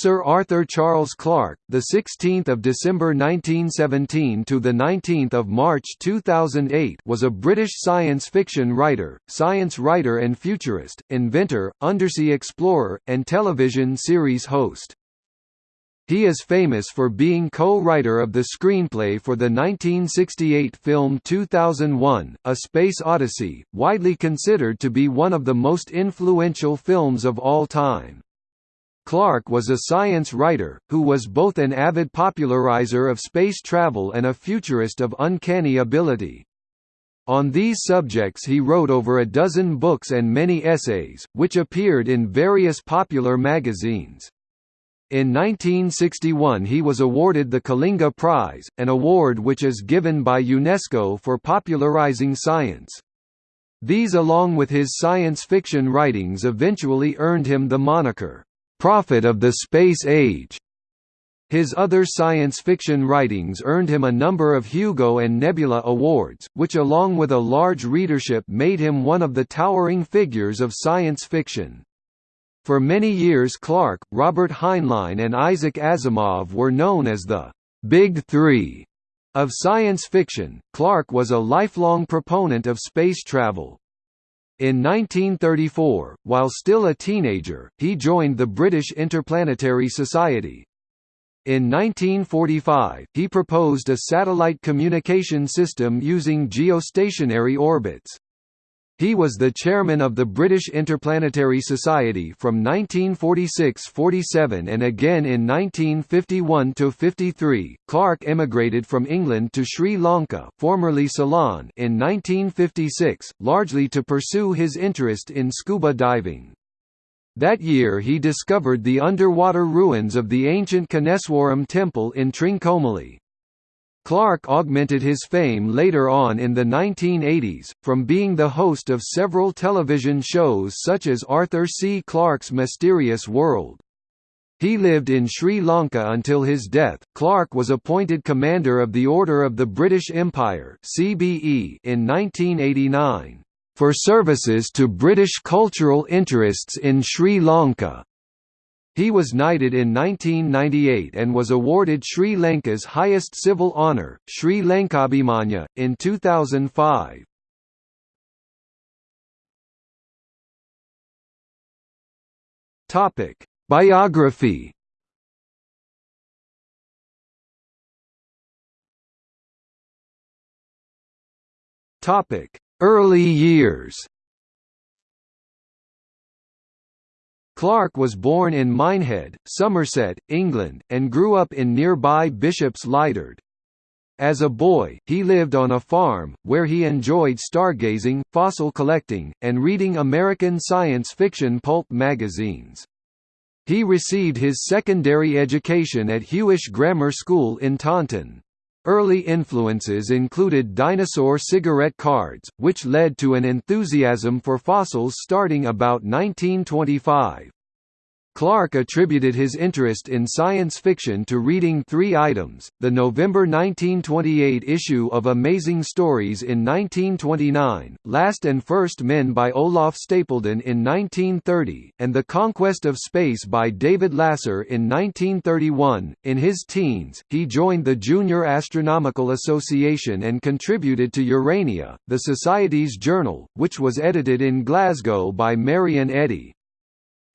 Sir Arthur Charles Clarke, the 16th of December 1917 to the 19th of March 2008, was a British science fiction writer, science writer and futurist, inventor, undersea explorer, and television series host. He is famous for being co-writer of the screenplay for the 1968 film 2001, A Space Odyssey, widely considered to be one of the most influential films of all time. Clarke was a science writer, who was both an avid popularizer of space travel and a futurist of uncanny ability. On these subjects he wrote over a dozen books and many essays, which appeared in various popular magazines. In 1961 he was awarded the Kalinga Prize, an award which is given by UNESCO for popularizing science. These along with his science fiction writings eventually earned him the moniker, "'Prophet of the Space Age'". His other science fiction writings earned him a number of Hugo and Nebula Awards, which along with a large readership made him one of the towering figures of science fiction. For many years Clarke, Robert Heinlein and Isaac Asimov were known as the «Big Three of science fiction. Clarke was a lifelong proponent of space travel. In 1934, while still a teenager, he joined the British Interplanetary Society. In 1945, he proposed a satellite communication system using geostationary orbits. He was the chairman of the British Interplanetary Society from 1946–47 and again in 1951–53. Clarke emigrated from England to Sri Lanka, formerly Ceylon, in 1956, largely to pursue his interest in scuba diving. That year he discovered the underwater ruins of the ancient Koneswaram temple in Trincomalee. Clarke augmented his fame later on in the 1980s, from being the host of several television shows such as Arthur C. Clarke's Mysterious World. He lived in Sri Lanka until his death. Clarke was appointed Commander of the Order of the British Empire (CBE) in 1989 for services to British cultural interests in Sri Lanka. He was knighted in 1998 and was awarded Sri Lanka's highest civil honour, Sri Lankabhimanya, in 2005. Topic: Biography. Topic: Early years. Clarke was born in Minehead, Somerset, England, and grew up in nearby Bishop's Lydeard. As a boy, he lived on a farm, where he enjoyed stargazing, fossil collecting, and reading American science fiction pulp magazines. He received his secondary education at Huish Grammar School in Taunton. Early influences included dinosaur cigarette cards, which led to an enthusiasm for fossils starting about 1925. Clarke attributed his interest in science fiction to reading three items, the November 1928 issue of Amazing Stories in 1929, Last and First Men by Olaf Stapledon in 1930, and The Conquest of Space by David Lasser in 1931. In his teens, he joined the Junior Astronomical Association and contributed to Urania, the Society's journal, which was edited in Glasgow by Marion Eadie.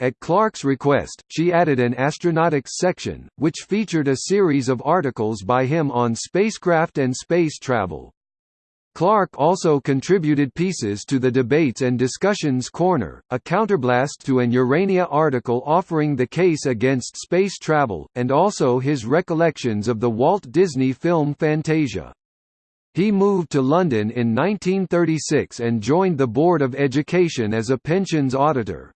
At Clarke's request, she added an astronautics section, which featured a series of articles by him on spacecraft and space travel. Clarke also contributed pieces to the Debates and Discussions Corner, a counterblast to an Urania article offering the case against space travel, and also his recollections of the Walt Disney film Fantasia. He moved to London in 1936 and joined the Board of Education as a pensions auditor.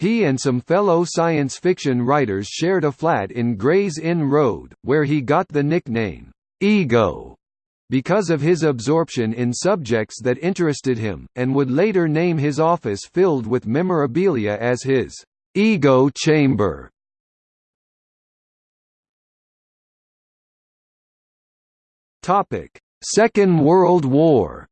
He and some fellow science fiction writers shared a flat in Gray's Inn Road, where he got the nickname, Ego, because of his absorption in subjects that interested him, and would later name his office filled with memorabilia as his Ego Chamber. Second World War.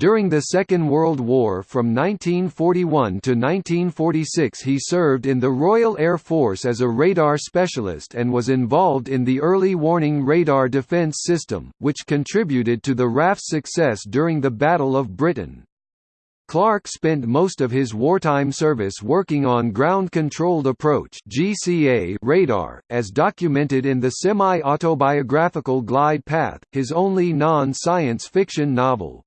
During the Second World War from 1941 to 1946 he served in the Royal Air Force as a radar specialist and was involved in the early warning radar defense system, which contributed to the RAF's success during the Battle of Britain. Clarke spent most of his wartime service working on ground-controlled approach (GCA) radar, as documented in the semi-autobiographical Glide Path, his only non-science fiction novel.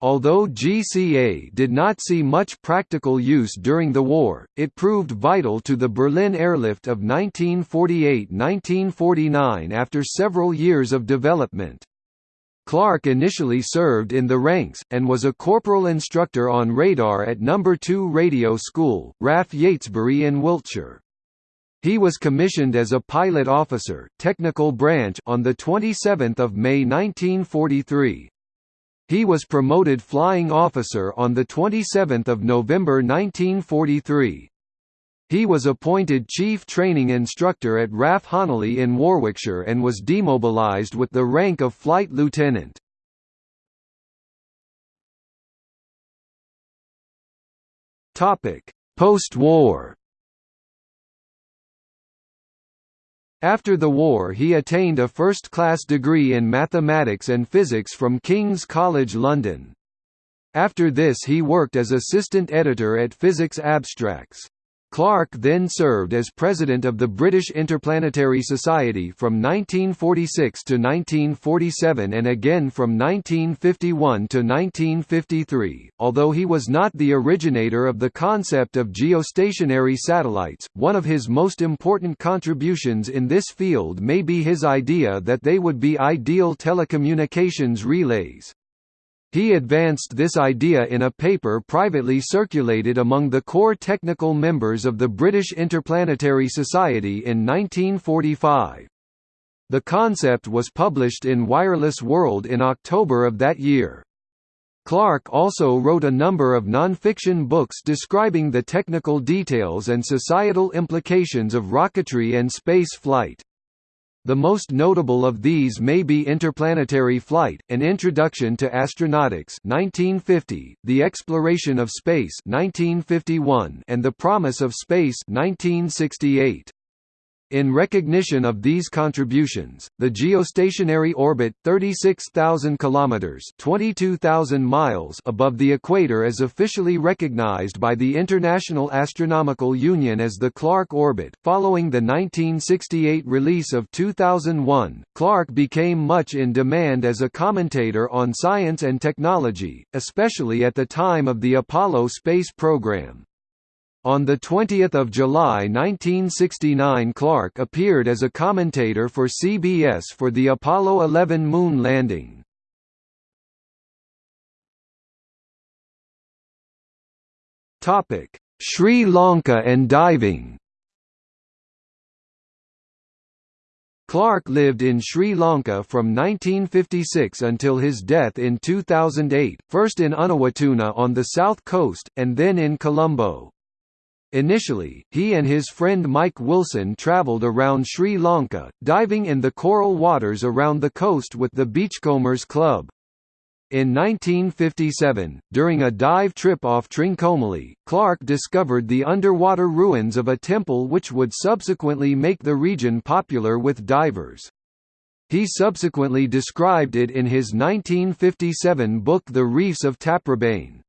Although GCA did not see much practical use during the war, it proved vital to the Berlin airlift of 1948–1949 after several years of development. Clarke initially served in the ranks, and was a corporal instructor on radar at No. 2 Radio School, RAF Yatesbury in Wiltshire. He was commissioned as a pilot officer technical branch on 27 May 1943. He was promoted flying officer on 27 November 1943. He was appointed Chief Training Instructor at RAF Honiley in Warwickshire and was demobilised with the rank of Flight Lieutenant. Post-war After the war he attained a first-class degree in mathematics and physics from King's College London. After this he worked as assistant editor at Physics Abstracts. Clarke then served as president of the British Interplanetary Society from 1946 to 1947 and again from 1951 to 1953. Although he was not the originator of the concept of geostationary satellites, one of his most important contributions in this field may be his idea that they would be ideal telecommunications relays. He advanced this idea in a paper privately circulated among the core technical members of the British Interplanetary Society in 1945. The concept was published in Wireless World in October of that year. Clarke also wrote a number of non-fiction books describing the technical details and societal implications of rocketry and space flight. The most notable of these may be Interplanetary Flight, An Introduction to Astronautics 1950, The Exploration of Space 1951, and The Promise of Space 1968. In recognition of these contributions, the geostationary orbit 36,000 kilometers (22,000 miles) above the equator is officially recognized by the International Astronomical Union as the Clarke orbit. Following the 1968 release of 2001, Clarke became much in demand as a commentator on science and technology, especially at the time of the Apollo space program. On 20 July 1969 Clarke appeared as a commentator for CBS for the Apollo 11 moon landing. Sri Lanka and diving Clarke lived in Sri Lanka from 1956 until his death in 2008, first in Unawatuna on the south coast, and then in Colombo. Initially, he and his friend Mike Wilson traveled around Sri Lanka, diving in the coral waters around the coast with the Beachcombers Club. In 1957, during a dive trip off Trincomalee, Clarke discovered the underwater ruins of a temple which would subsequently make the region popular with divers. He subsequently described it in his 1957 book The Reefs of Taprobane.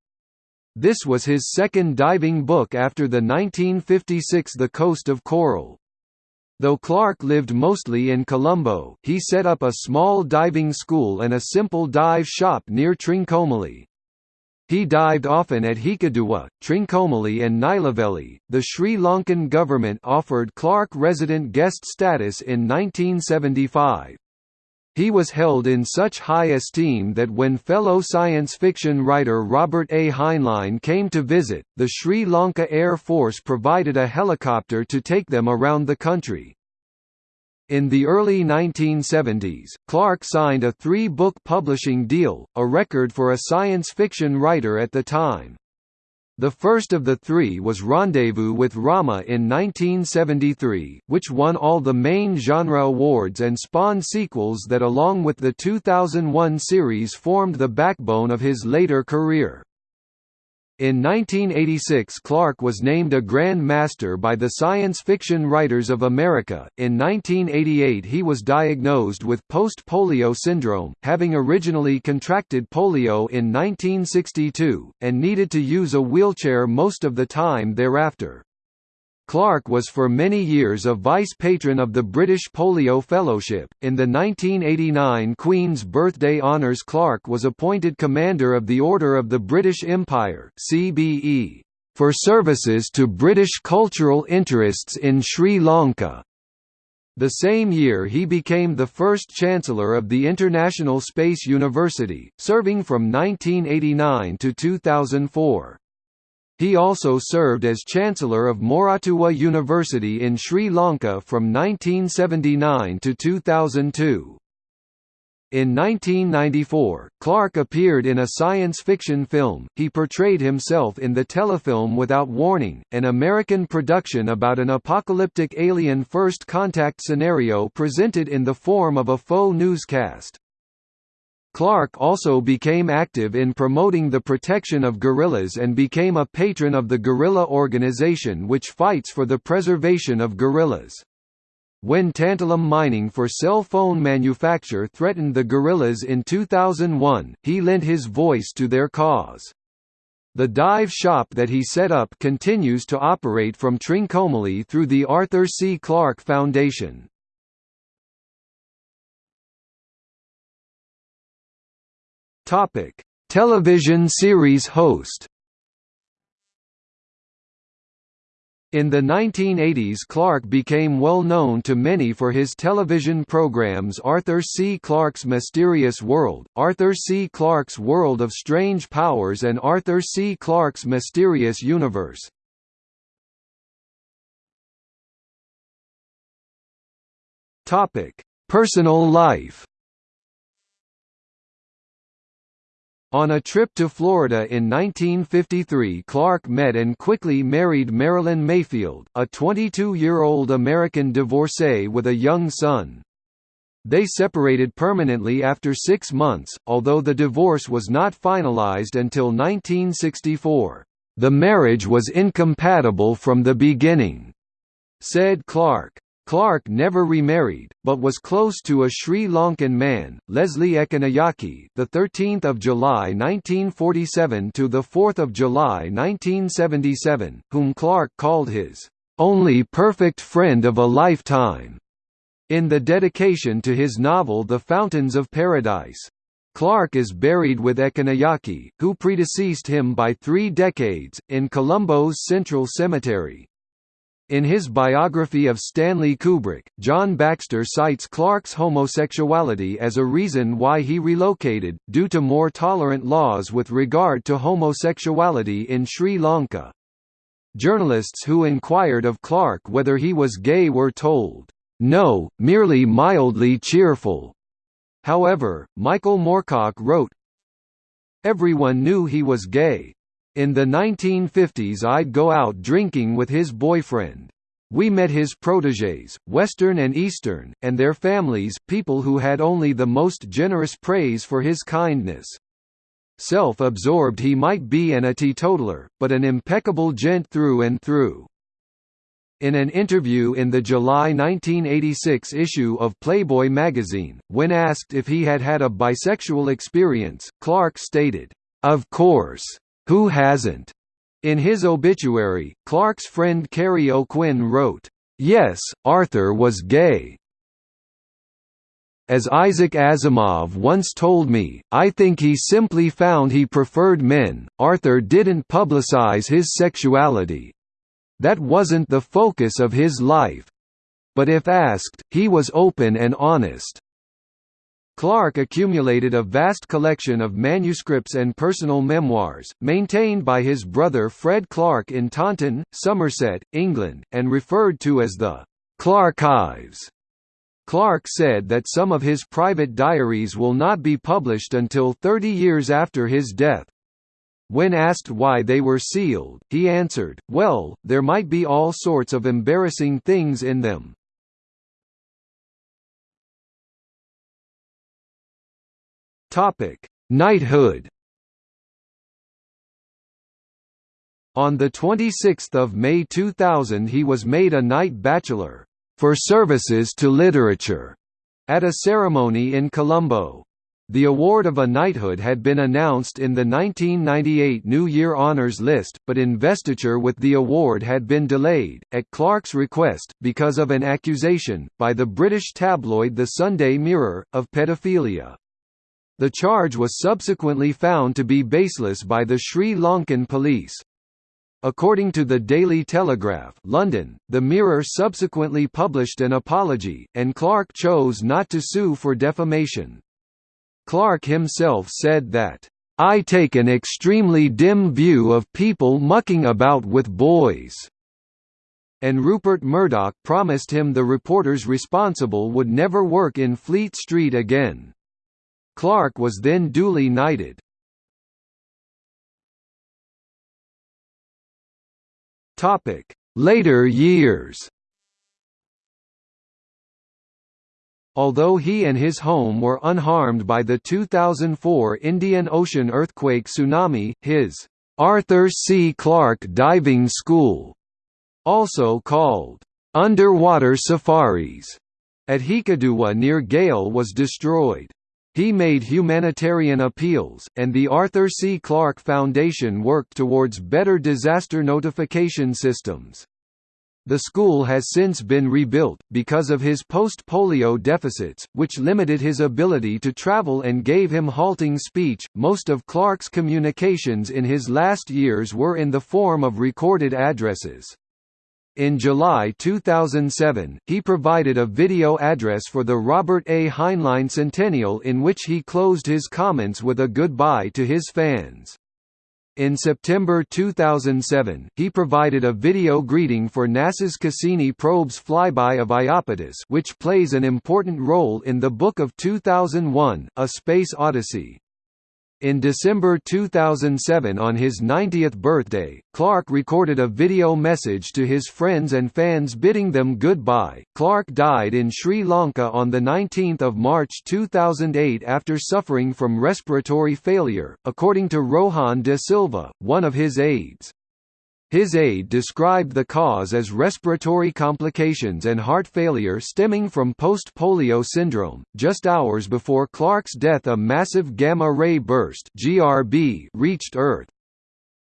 This was his second diving book after the 1956 The Coast of Coral. Though Clarke lived mostly in Colombo, he set up a small diving school and a simple dive shop near Trincomalee. He dived often at Hikkaduwa, Trincomalee and Nilaveli. The Sri Lankan government offered Clarke resident guest status in 1975. He was held in such high esteem that when fellow science fiction writer Robert A. Heinlein came to visit, the Sri Lanka Air Force provided a helicopter to take them around the country. In the early 1970s, Clarke signed a three-book publishing deal, a record for a science fiction writer at the time. The first of the three was Rendezvous with Rama in 1973, which won all the main genre awards and spawned sequels that along with the 2001 series formed the backbone of his later career. In 1986 Clarke was named a Grand Master by the Science Fiction Writers of America. In 1988 he was diagnosed with post-polio syndrome, having originally contracted polio in 1962, and needed to use a wheelchair most of the time thereafter. Clarke was for many years a vice patron of the British Polio Fellowship. In the 1989 Queen's Birthday Honours, Clarke was appointed Commander of the Order of the British Empire (CBE) for services to British cultural interests in Sri Lanka. The same year he became the first Chancellor of the International Space University, serving from 1989 to 2004. He also served as Chancellor of Moratuwa University in Sri Lanka from 1979 to 2002. In 1994, Clarke appeared in a science fiction film. He portrayed himself in the telefilm Without Warning, an American production about an apocalyptic alien first contact scenario presented in the form of a faux newscast. Clarke also became active in promoting the protection of gorillas and became a patron of the Gorilla Organization which fights for the preservation of gorillas. When tantalum mining for cell phone manufacture threatened the gorillas in 2001, he lent his voice to their cause. The dive shop that he set up continues to operate from Trincomalee through the Arthur C. Clarke Foundation. Topic: Television series host. In the 1980s Clarke became well known to many for his television programs Arthur C. Clarke's Mysterious World, Arthur C. Clarke's World of Strange Powers and Arthur C. Clarke's Mysterious Universe. Personal life On a trip to Florida in 1953 Clarke met and quickly married Marilyn Mayfield, a 22-year-old American divorcee with a young son. They separated permanently after six months, although the divorce was not finalized until 1964. The marriage was incompatible from the beginning, said Clarke. Clarke never remarried, but was close to a Sri Lankan man, Leslie Ekanayake, the 13th of July 1947 to the 4th of July 1977, whom Clarke called his only perfect friend of a lifetime. In the dedication to his novel The Fountains of Paradise, Clarke is buried with Ekanayake, who predeceased him by three decades, in Colombo's Central Cemetery. In his biography of Stanley Kubrick, John Baxter cites Clarke's homosexuality as a reason why he relocated, due to more tolerant laws with regard to homosexuality in Sri Lanka. Journalists who inquired of Clarke whether he was gay were told, "No, merely mildly cheerful." However, Michael Moorcock wrote, Everyone knew he was gay, in the 1950s I'd go out drinking with his boyfriend. We met his protégés, Western and Eastern, and their families people who had only the most generous praise for his kindness. Self-absorbed he might be and a teetotaler, but an impeccable gent through and through. In an interview in the July 1986 issue of Playboy magazine, when asked if he had had a bisexual experience, Clarke stated, "Of course. Who hasn't? In his obituary, Clarke's friend Kerry O'Quinn wrote, Yes, Arthur was gay. As Isaac Asimov once told me, I think he simply found he preferred men. Arthur didn't publicize his sexuality. That wasn't the focus of his life. But if asked, he was open and honest. Clarke accumulated a vast collection of manuscripts and personal memoirs, maintained by his brother Fred Clarke in Taunton, Somerset, England, and referred to as the Clarkives. Clarke said that some of his private diaries will not be published until 30 years after his death. When asked why they were sealed, he answered, well, there might be all sorts of embarrassing things in them. Knighthood On 26 May 2000 he was made a Knight Bachelor, "...for services to literature", at a ceremony in Colombo. The award of a knighthood had been announced in the 1998 New Year Honours list, but investiture with the award had been delayed, at Clarke's request, because of an accusation, by the British tabloid The Sunday Mirror, of pedophilia. The charge was subsequently found to be baseless by the Sri Lankan police. According to the Daily Telegraph London, the Mirror subsequently published an apology, and Clarke chose not to sue for defamation. Clarke himself said that, "...I take an extremely dim view of people mucking about with boys." And Rupert Murdoch promised him the reporters responsible would never work in Fleet Street again. Clarke was then duly knighted. Later years Although he and his home were unharmed by the 2004 Indian Ocean earthquake tsunami, his Arthur C. Clarke Diving School, also called underwater safaris, at Hikkaduwa near Galle was destroyed. He made humanitarian appeals, and the Arthur C. Clarke Foundation worked towards better disaster notification systems. The school has since been rebuilt, because of his post-polio deficits, which limited his ability to travel and gave him halting speech. Most of Clarke's communications in his last years were in the form of recorded addresses. In July 2007, he provided a video address for the Robert A. Heinlein Centennial in which he closed his comments with a goodbye to his fans. In September 2007, he provided a video greeting for NASA's Cassini probe's flyby of Iapetus which plays an important role in the Book of 2001, A Space Odyssey. In December 2007 on his 90th birthday, Clarke recorded a video message to his friends and fans bidding them goodbye. Clarke died in Sri Lanka on the 19th of March 2008 after suffering from respiratory failure, according to Rohan de Silva, one of his aides. His aide described the cause as respiratory complications and heart failure stemming from post-polio syndrome. Just hours before Clarke's death a massive gamma-ray burst (GRB) reached Earth.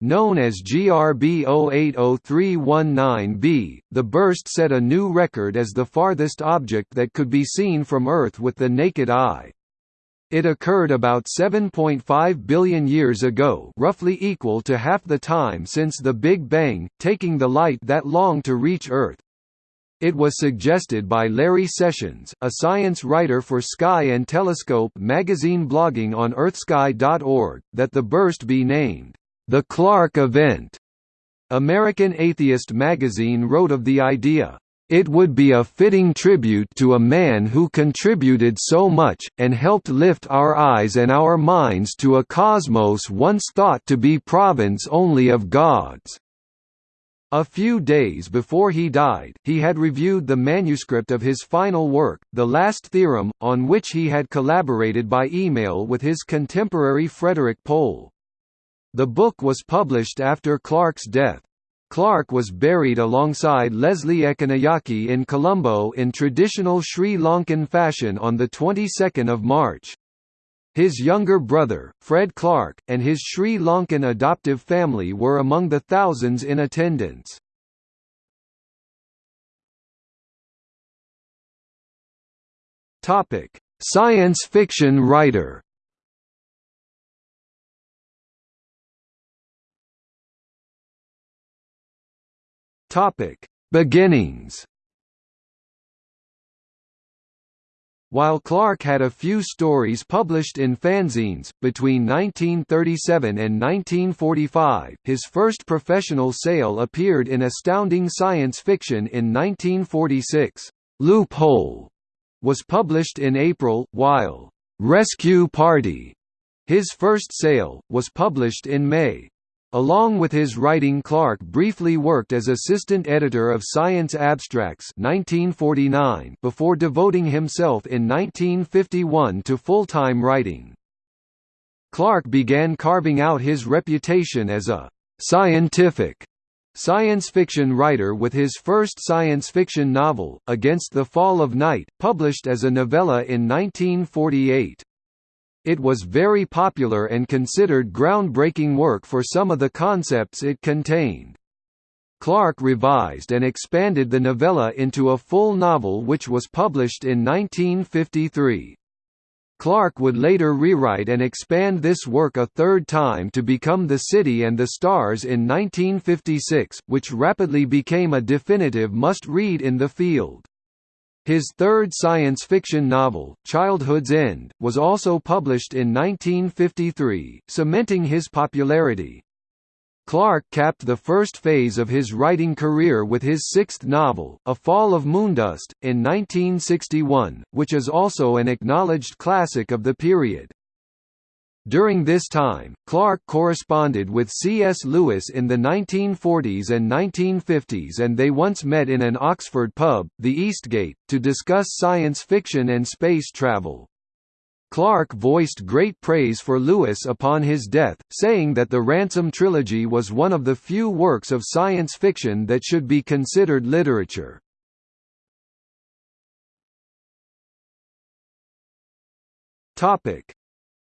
Known as GRB 080319b, the burst set a new record as the farthest object that could be seen from Earth with the naked eye. It occurred about 7.5 billion years ago roughly equal to half the time since the Big Bang, taking the light that long to reach Earth. It was suggested by Larry Sessions, a science writer for Sky and Telescope magazine blogging on earthsky.org, that the burst be named, "...the Clarke Event." American Atheist magazine wrote of the idea, it would be a fitting tribute to a man who contributed so much, and helped lift our eyes and our minds to a cosmos once thought to be province only of gods. A few days before he died, he had reviewed the manuscript of his final work, The Last Theorem, on which he had collaborated by email with his contemporary Frederik Pohl. The book was published after Clarke's death. Clarke was buried alongside Leslie Ekanayake in Colombo in traditional Sri Lankan fashion on the 22nd of March. His younger brother, Fred Clarke, and his Sri Lankan adoptive family were among the thousands in attendance. Science fiction writer Topic: Beginnings. While Clarke had a few stories published in fanzines, between 1937 and 1945, his first professional sale appeared in Astounding Science Fiction in 1946. Loophole was published in April, while Rescue Party His first sale, was published in May. Along with his writing Clarke briefly worked as assistant editor of Science Abstracts 1949 before devoting himself in 1951 to full-time writing. Clarke began carving out his reputation as a «scientific» science fiction writer with his first science fiction novel, Against the Fall of Night, published as a novella in 1948. It was very popular and considered groundbreaking work for some of the concepts it contained. Clarke revised and expanded the novella into a full novel which was published in 1953. Clarke would later rewrite and expand this work a third time to become The City and the Stars in 1956, which rapidly became a definitive must-read in the field. His third science fiction novel, Childhood's End, was also published in 1953, cementing his popularity. Clarke capped the first phase of his writing career with his sixth novel, A Fall of Moondust, in 1961, which is also an acknowledged classic of the period. During this time, Clarke corresponded with C.S. Lewis in the 1940s and 1950s and they once met in an Oxford pub, the Eastgate, to discuss science fiction and space travel. Clarke voiced great praise for Lewis upon his death, saying that the Ransom trilogy was one of the few works of science fiction that should be considered literature. Topic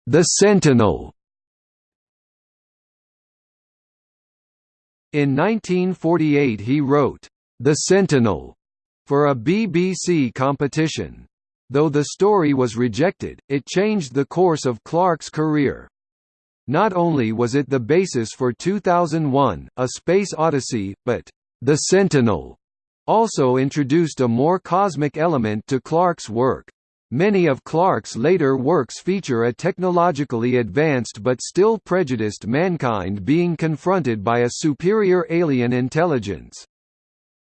the Sentinel In 1948 he wrote, The Sentinel, for a BBC competition. Though the story was rejected, it changed the course of Clarke's career. Not only was it the basis for 2001, A Space Odyssey, but The Sentinel also introduced a more cosmic element to Clarke's work. Many of Clarke's later works feature a technologically advanced but still prejudiced mankind being confronted by a superior alien intelligence.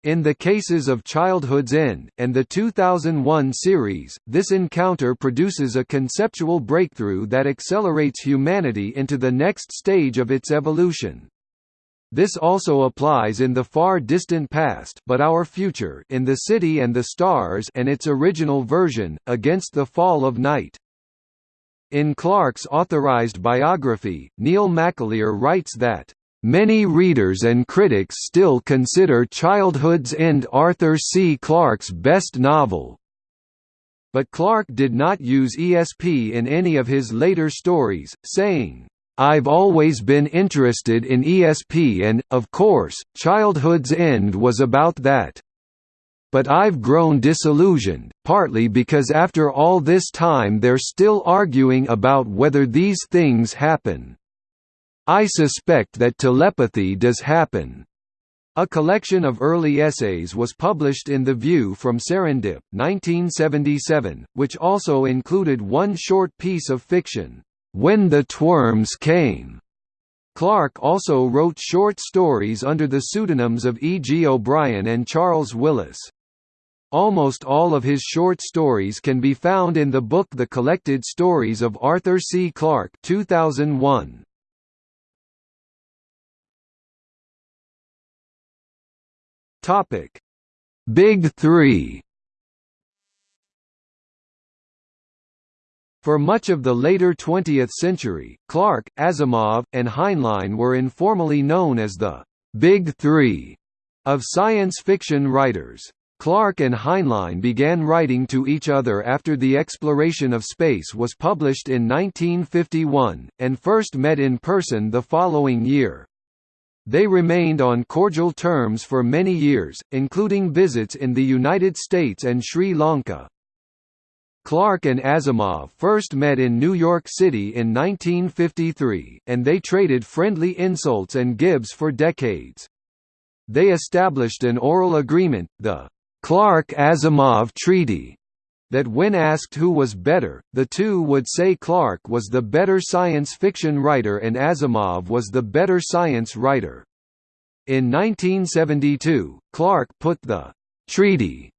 In the cases of Childhood's End, and the 2001 series, this encounter produces a conceptual breakthrough that accelerates humanity into the next stage of its evolution. This also applies in the far distant past but our future in The City and the Stars and its original version, Against the Fall of Night. In Clarke's authorized biography, Neil McAleer writes that, "...many readers and critics still consider Childhood's End Arthur C. Clarke's best novel." But Clarke did not use ESP in any of his later stories, saying, I've always been interested in ESP and, of course, Childhood's End was about that. But I've grown disillusioned, partly because after all this time they're still arguing about whether these things happen. I suspect that telepathy does happen. A collection of early essays was published in The View from Serendip, 1977, which also included one short piece of fiction. When the Twerms Came. Clarke also wrote short stories under the pseudonyms of E. G. O'Brien and Charles Willis. Almost all of his short stories can be found in the book The Collected Stories of Arthur C. Clarke 2001. Big Three For much of the later 20th century, Clarke, Asimov, and Heinlein were informally known as the «Big Three of science fiction writers. Clarke and Heinlein began writing to each other after The Exploration of Space was published in 1951, and first met in person the following year. They remained on cordial terms for many years, including visits in the United States and Sri Lanka. Clarke and Asimov first met in New York City in 1953, and they traded friendly insults and gibes for decades. They established an oral agreement, the Clarke-Asimov Treaty, that when asked who was better, the two would say Clarke was the better science fiction writer and Asimov was the better science writer. In 1972, Clarke put the treaty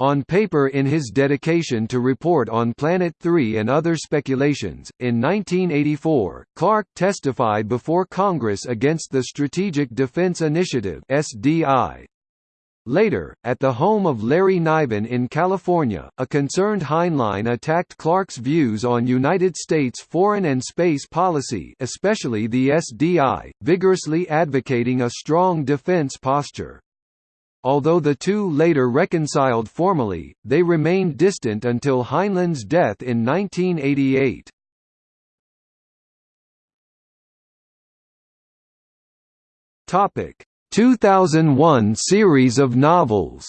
on paper in his dedication to report on Planet 3 and other speculations. In 1984, Clarke testified before Congress against the Strategic Defense Initiative (SDI). Later, at the home of Larry Niven in California, a concerned Heinlein attacked Clarke's views on United States foreign and space policy especially the SDI, vigorously advocating a strong defense posture. Although the two later reconciled formally, they remained distant until Heinlein's death in 1988. Topic: 2001 series of novels.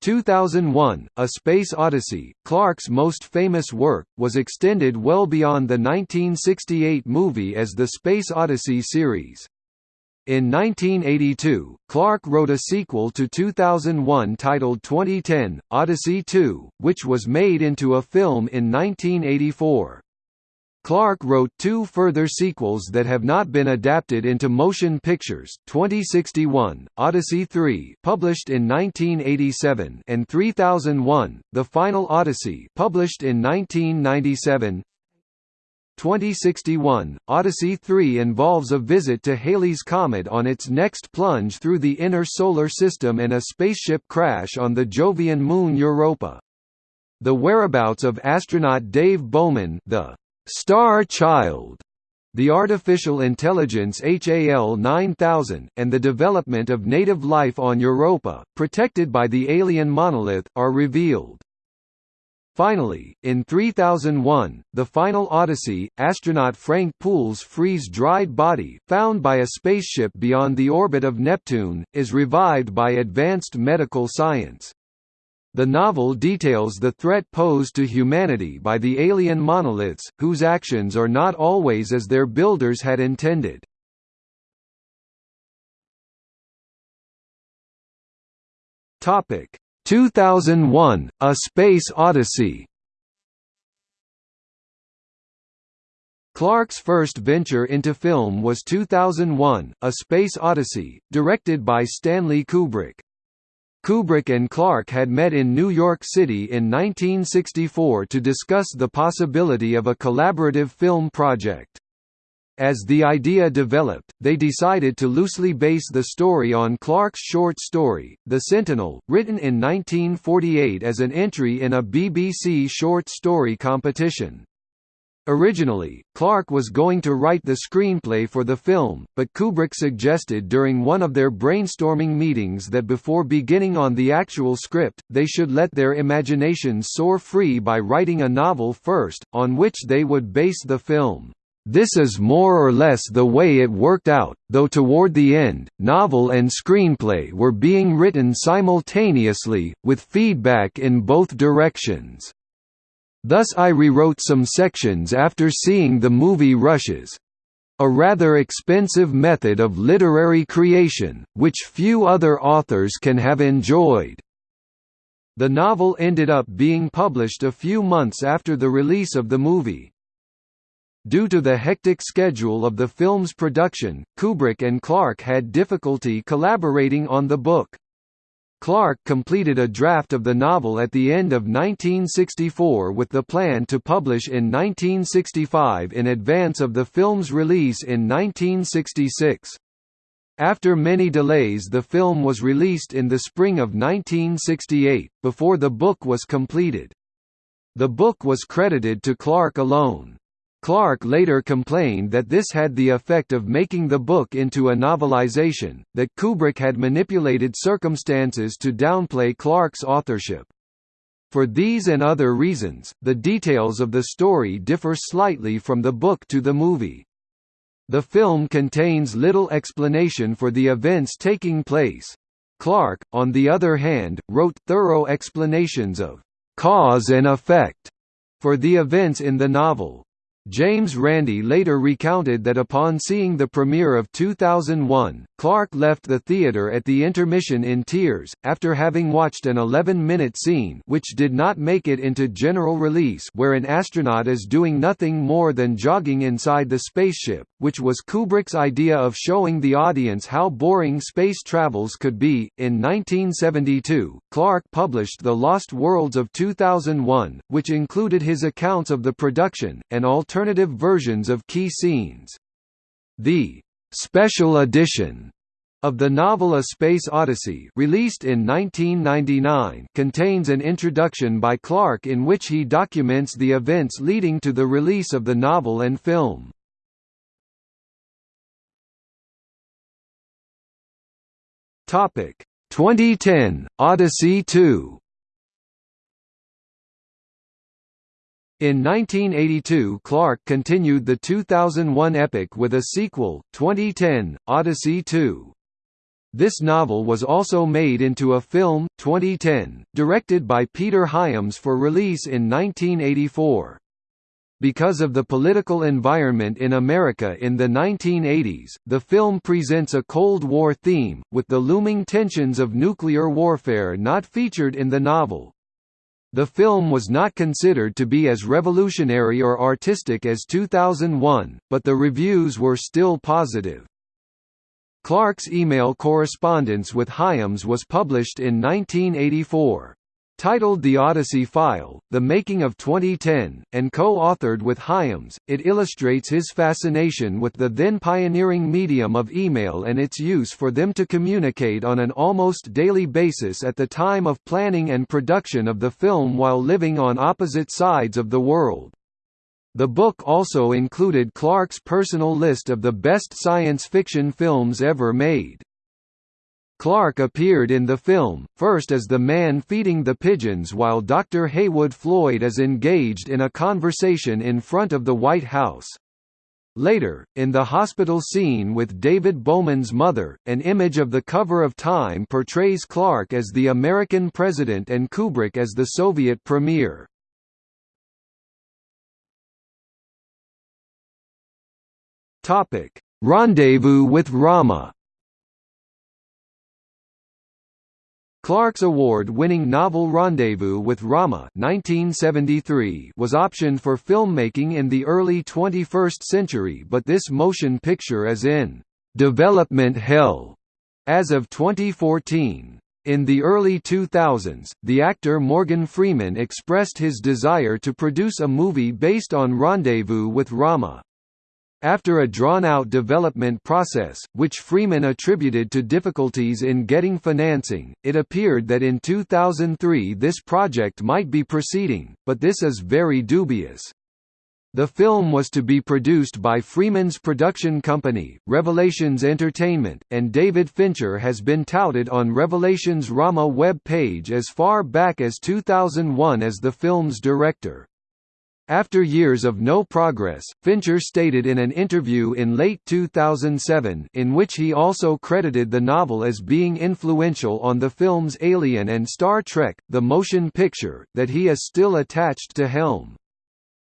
2001, A Space Odyssey, Clarke's most famous work, was extended well beyond the 1968 movie as the Space Odyssey series. In 1982, Clarke wrote a sequel to 2001 titled 2010, Odyssey 2, which was made into a film in 1984. Clarke wrote two further sequels that have not been adapted into motion pictures, 2061, Odyssey 3 published in 1987 and 3001, The Final Odyssey published in 1997 2061, Odyssey 3 involves a visit to Halley's Comet on its next plunge through the inner solar system and a spaceship crash on the Jovian moon Europa. The whereabouts of astronaut Dave Bowman the Star Child, the artificial intelligence HAL 9000, and the development of native life on Europa, protected by the alien monolith, are revealed. Finally, in 3001, The Final Odyssey, astronaut Frank Poole's freeze-dried body, found by a spaceship beyond the orbit of Neptune, is revived by advanced medical science. The novel details the threat posed to humanity by the alien monoliths, whose actions are not always as their builders had intended. Topic: 2001, A Space Odyssey Clarke's first venture into film was 2001, A Space Odyssey, directed by Stanley Kubrick. Kubrick and Clarke had met in New York City in 1964 to discuss the possibility of a collaborative film project. As the idea developed, they decided to loosely base the story on Clarke's short story, The Sentinel, written in 1948 as an entry in a BBC short story competition. Originally, Clarke was going to write the screenplay for the film, but Kubrick suggested during one of their brainstorming meetings that before beginning on the actual script, they should let their imaginations soar free by writing a novel first, on which they would base the film. This is more or less the way it worked out, though toward the end, novel and screenplay were being written simultaneously, with feedback in both directions. Thus I rewrote some sections after seeing the movie Rushes. A rather expensive method of literary creation, which few other authors can have enjoyed. The novel ended up being published a few months after the release of the movie. Due to the hectic schedule of the film's production, Kubrick and Clarke had difficulty collaborating on the book. Clarke completed a draft of the novel at the end of 1964 with the plan to publish in 1965 in advance of the film's release in 1966. After many delays the film was released in the spring of 1968, before the book was completed. The book was credited to Clarke alone. Clarke later complained that this had the effect of making the book into a novelization, that Kubrick had manipulated circumstances to downplay Clarke's authorship. For these and other reasons, the details of the story differ slightly from the book to the movie. The film contains little explanation for the events taking place. Clarke, on the other hand, wrote thorough explanations of cause and effect for the events in the novel. James Randi later recounted that upon seeing the premiere of 2001, Clarke left the theater at the intermission in tears, after having watched an 11-minute scene which did not make it into general release where an astronaut is doing nothing more than jogging inside the spaceship, which was Kubrick's idea of showing the audience how boring space travels could be. In 1972, Clarke published The Lost Worlds of 2001, which included his accounts of the production, and all alternative versions of key scenes. The «special edition» of the novel A Space Odyssey released in 1999 contains an introduction by Clarke in which he documents the events leading to the release of the novel and film. Topic 2010 Odyssey 2 In 1982 Clarke continued the 2001 epic with a sequel, 2010, Odyssey 2. This novel was also made into a film, 2010, directed by Peter Hyams for release in 1984. Because of the political environment in America in the 1980s, the film presents a Cold War theme, with the looming tensions of nuclear warfare not featured in the novel. The film was not considered to be as revolutionary or artistic as 2001, but the reviews were still positive. Clarke's email correspondence with Hyams was published in 1984. Titled The Odyssey File, The Making of 2010, and co-authored with Hyams, it illustrates his fascination with the then pioneering medium of email and its use for them to communicate on an almost daily basis at the time of planning and production of the film while living on opposite sides of the world. The book also included Clarke's personal list of the best science fiction films ever made. Clarke appeared in the film, first as the man feeding the pigeons while Dr. Heywood Floyd is engaged in a conversation in front of the White House. Later, in the hospital scene with David Bowman's mother, an image of the cover of Time portrays Clarke as the American president and Kubrick as the Soviet premier. Rendezvous with Rama Clarke's award-winning novel Rendezvous with Rama 1973 was optioned for filmmaking in the early 21st century but this motion picture is in «development hell» as of 2014. In the early 2000s, the actor Morgan Freeman expressed his desire to produce a movie based on Rendezvous with Rama. After a drawn-out development process, which Freeman attributed to difficulties in getting financing, it appeared that in 2003 this project might be proceeding, but this is very dubious. The film was to be produced by Freeman's production company, Revelations Entertainment, and David Fincher has been touted on Revelations' Rama web page as far back as 2001 as the film's director. After years of no progress, Fincher stated in an interview in late 2007 in which he also credited the novel as being influential on the films Alien and Star Trek, the motion picture, that he is still attached to Helm.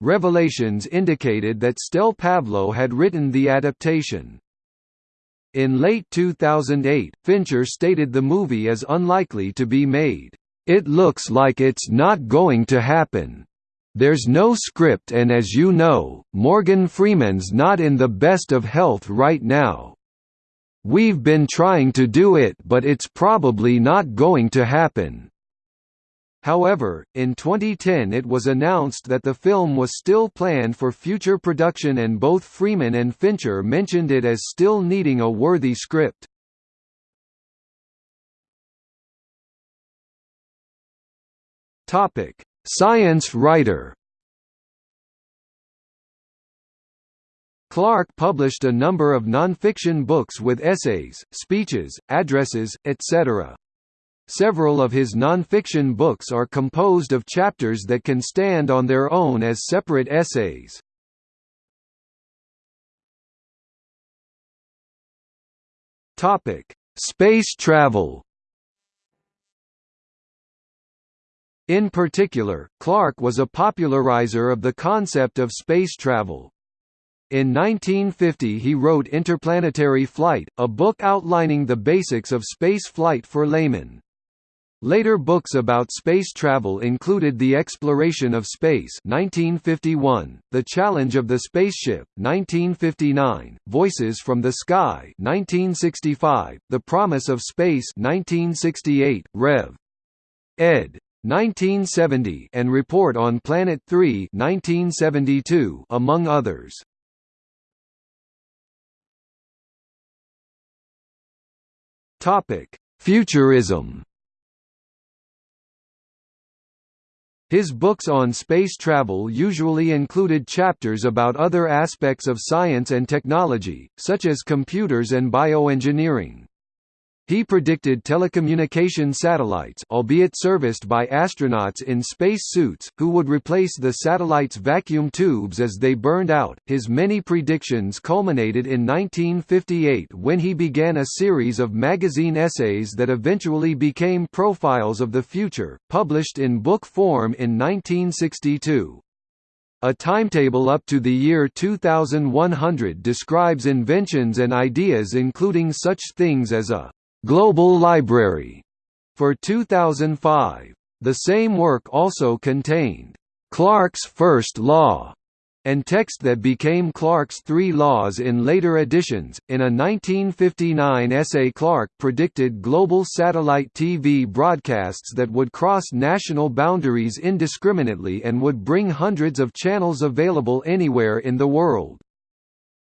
Revelations indicated that Stel Pavlou had written the adaptation. In late 2008, Fincher stated the movie is unlikely to be made. It looks like it's not going to happen. There's no script and as you know, Morgan Freeman's not in the best of health right now. We've been trying to do it but it's probably not going to happen. However, in 2010 it was announced that the film was still planned for future production and both Freeman and Fincher mentioned it as still needing a worthy script. Science writer Clarke published a number of nonfiction books with essays, speeches, addresses, etc. Several of his nonfiction books are composed of chapters that can stand on their own as separate essays. Space travel In particular, Clarke was a popularizer of the concept of space travel. In 1950 he wrote Interplanetary Flight, a book outlining the basics of space flight for laymen. Later books about space travel included The Exploration of Space 1951, The Challenge of the Spaceship 1959, Voices from the Sky 1965, The Promise of Space 1968, Rev. ed. 1970 and Report on Planet 3 1972, among others. Topic: Futurism. His books on space travel usually included chapters about other aspects of science and technology, such as computers and bioengineering. He predicted telecommunication satellites albeit serviced by astronauts in space suits, who would replace the satellite's vacuum tubes as they burned out. His many predictions culminated in 1958 when he began a series of magazine essays that eventually became Profiles of the Future, published in book form in 1962. A timetable up to the year 2100 describes inventions and ideas including such things as a Global Library for 2005. The same work also contained Clarke's First Law and text that became Clarke's Three Laws in later editions. In a 1959 essay, Clarke predicted global satellite TV broadcasts that would cross national boundaries indiscriminately and would bring hundreds of channels available anywhere in the world.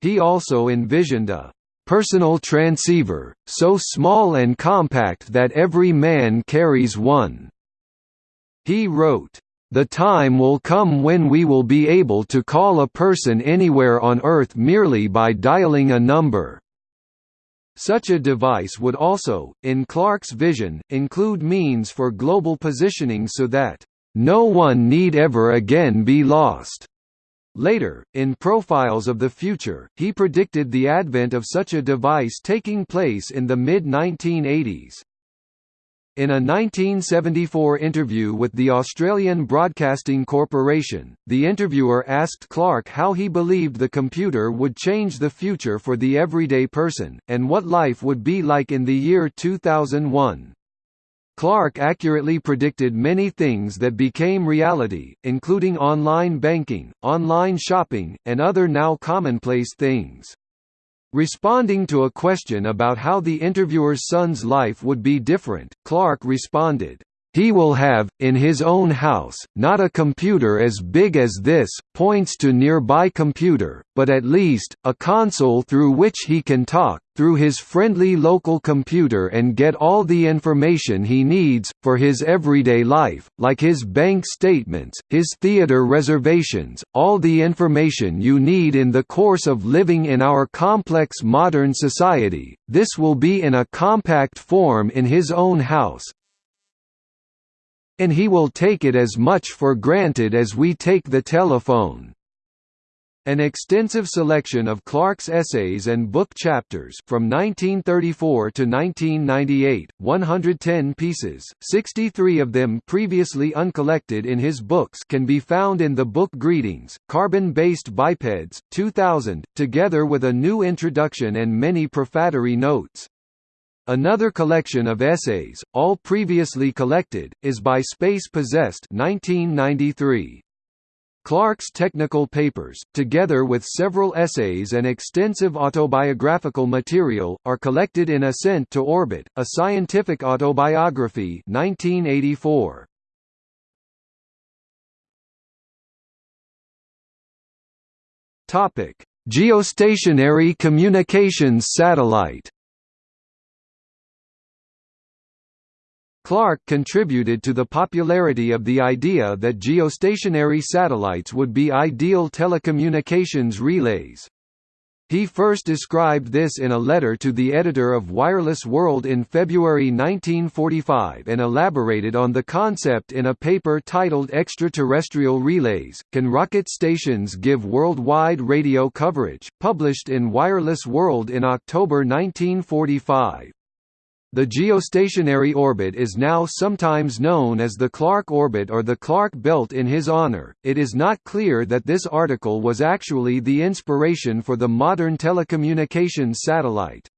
He also envisioned a personal transceiver, so small and compact that every man carries one." He wrote, "...the time will come when we will be able to call a person anywhere on Earth merely by dialing a number." Such a device would also, in Clarke's vision, include means for global positioning so that, "...no one need ever again be lost." Later, in Profiles of the Future, he predicted the advent of such a device taking place in the mid-1980s. In a 1974 interview with the Australian Broadcasting Corporation, the interviewer asked Clarke how he believed the computer would change the future for the everyday person, and what life would be like in the year 2001. Clarke accurately predicted many things that became reality, including online banking, online shopping, and other now commonplace things. Responding to a question about how the interviewer's son's life would be different, Clarke responded, he will have, in his own house, not a computer as big as this, points to nearby computer, but at least, a console through which he can talk, through his friendly local computer and get all the information he needs, for his everyday life, like his bank statements, his theater reservations, all the information you need in the course of living in our complex modern society, this will be in a compact form in his own house, and he will take it as much for granted as we take the telephone. An extensive selection of Clarke's essays and book chapters from 1934 to 1998, 110 pieces, 63 of them previously uncollected in his books can be found in the book Greetings, Carbon-Based Bipeds, 2000, together with a new introduction and many prefatory notes. Another collection of essays, all previously collected, is by Space Possessed 1993. Clarke's technical papers, together with several essays and extensive autobiographical material, are collected in Ascent to Orbit, a scientific autobiography 1984. Geostationary communications satellite Clarke contributed to the popularity of the idea that geostationary satellites would be ideal telecommunications relays. He first described this in a letter to the editor of Wireless World in February 1945 and elaborated on the concept in a paper titled Extraterrestrial Relays, Can Rocket Stations Give Worldwide Radio Coverage?, published in Wireless World in October 1945. The geostationary orbit is now sometimes known as the Clarke orbit or the Clarke belt in his honor. It is not clear that this article was actually the inspiration for the modern telecommunications satellite.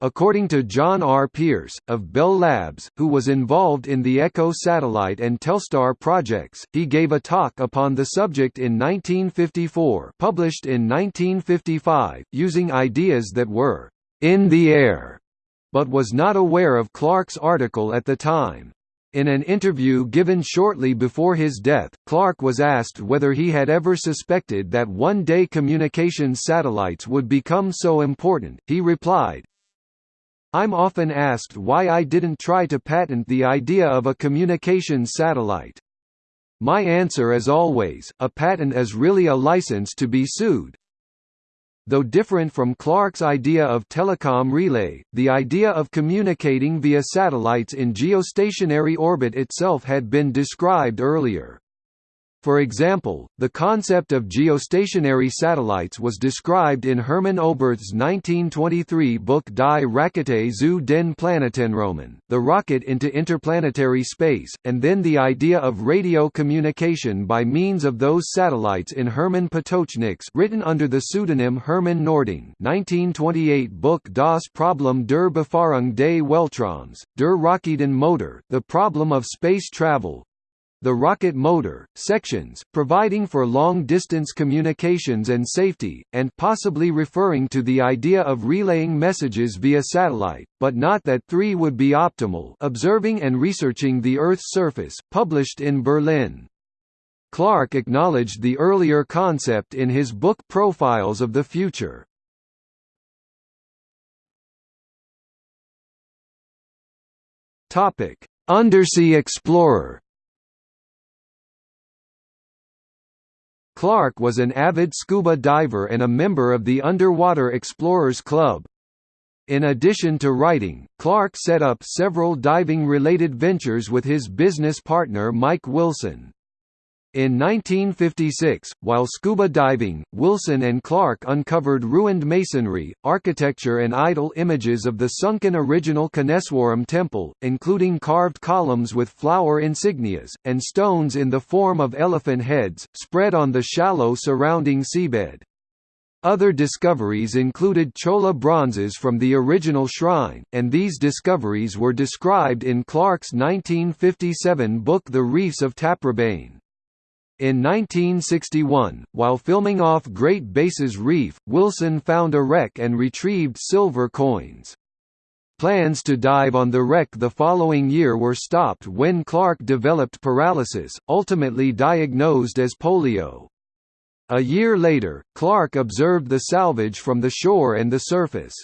According to John R. Pierce, of Bell Labs, who was involved in the ECHO satellite and Telstar projects, he gave a talk upon the subject in 1954 published in 1955, using ideas that were «in the air» but was not aware of Clarke's article at the time. In an interview given shortly before his death, Clarke was asked whether he had ever suspected that one-day communications satellites would become so important. He replied, I'm often asked why I didn't try to patent the idea of a communications satellite. My answer is always, a patent is really a license to be sued, Though different from Clarke's idea of telecom relay, the idea of communicating via satellites in geostationary orbit itself had been described earlier. For example, the concept of geostationary satellites was described in Hermann Oberth's 1923 book Die Rakete zu den Planetenräumen, the rocket into interplanetary space, and then the idea of radio communication by means of those satellites in Hermann Potočnik's written under the pseudonym Hermann Noordung 1928 book Das Problem der Befahrung des Weltraums, der Raketenmotor, The Problem of Space Travel, the rocket motor, sections, providing for long-distance communications and safety, and possibly referring to the idea of relaying messages via satellite, but not that three would be optimal observing and researching the Earth's surface, published in Berlin. Clarke acknowledged the earlier concept in his book Profiles of the Future. Undersea explorer Clarke was an avid scuba diver and a member of the Underwater Explorers Club. In addition to writing, Clarke set up several diving-related ventures with his business partner Mike Wilson. In 1956, while scuba diving, Wilson and Clarke uncovered ruined masonry, architecture and idol images of the sunken original Koneswaram temple, including carved columns with flower insignias, and stones in the form of elephant heads, spread on the shallow surrounding seabed. Other discoveries included Chola bronzes from the original shrine, and these discoveries were described in Clarke's 1957 book The Reefs of Taprobane. In 1961, while filming off Great Basses Reef, Wilson found a wreck and retrieved silver coins. Plans to dive on the wreck the following year were stopped when Clarke developed paralysis, ultimately diagnosed as polio. A year later, Clarke observed the salvage from the shore and the surface.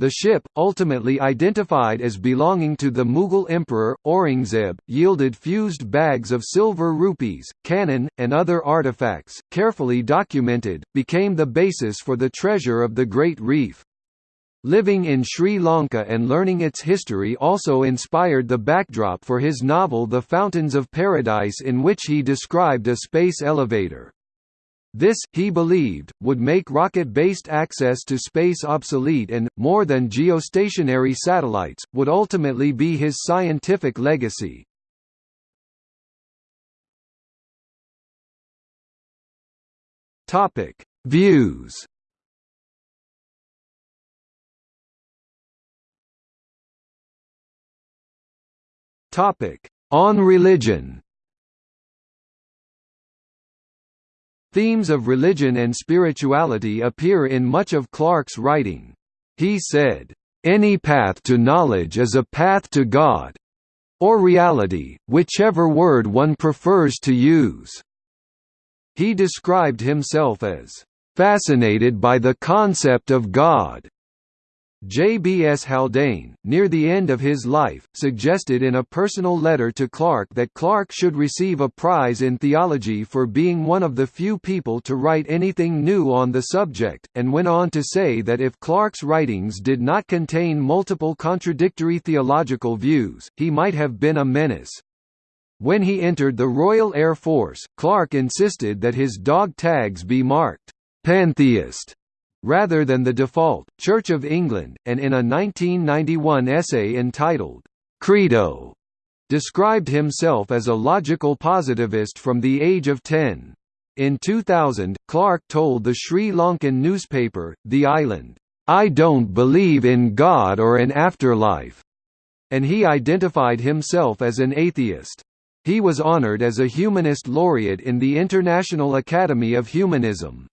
The ship, ultimately identified as belonging to the Mughal emperor, Aurangzeb, yielded fused bags of silver rupees, cannon, and other artifacts, carefully documented, became the basis for the treasure of the Great Reef. Living in Sri Lanka and learning its history also inspired the backdrop for his novel The Fountains of Paradise in which he described a space elevator. This, he believed, would make rocket-based access to space obsolete and, more than geostationary satellites, would ultimately be his scientific legacy. Views On religion Themes of religion and spirituality appear in much of Clarke's writing. He said, "...any path to knowledge is a path to God or reality, whichever word one prefers to use." He described himself as, "...fascinated by the concept of God." J.B.S. Haldane, near the end of his life, suggested in a personal letter to Clarke that Clarke should receive a prize in theology for being one of the few people to write anything new on the subject, and went on to say that if Clarke's writings did not contain multiple contradictory theological views, he might have been a menace. When he entered the Royal Air Force, Clarke insisted that his dog tags be marked, "'Pantheist' rather than the default, Church of England, and in a 1991 essay entitled, Credo, described himself as a logical positivist from the age of 10. In 2000, Clarke told the Sri Lankan newspaper, The Island, I don't believe in God or an afterlife, and he identified himself as an atheist. He was honored as a humanist laureate in the International Academy of Humanism.